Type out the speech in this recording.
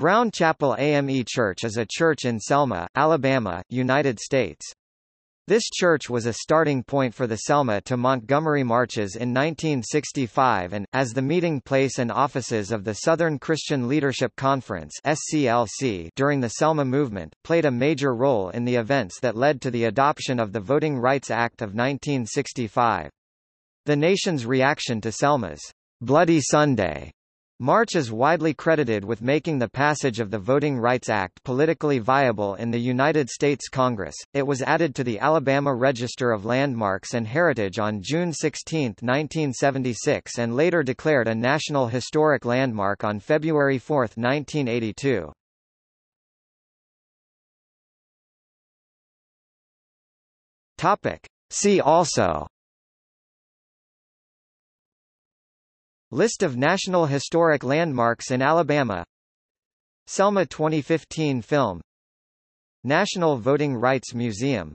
Brown Chapel AME Church is a church in Selma, Alabama, United States. This church was a starting point for the Selma to Montgomery marches in 1965 and, as the meeting place and offices of the Southern Christian Leadership Conference SCLC during the Selma movement, played a major role in the events that led to the adoption of the Voting Rights Act of 1965. The nation's reaction to Selma's Bloody Sunday March is widely credited with making the passage of the Voting Rights Act politically viable in the United States Congress. It was added to the Alabama Register of Landmarks and Heritage on June 16, 1976 and later declared a National Historic Landmark on February 4, 1982. Topic. See also List of National Historic Landmarks in Alabama. Selma 2015 film. National Voting Rights Museum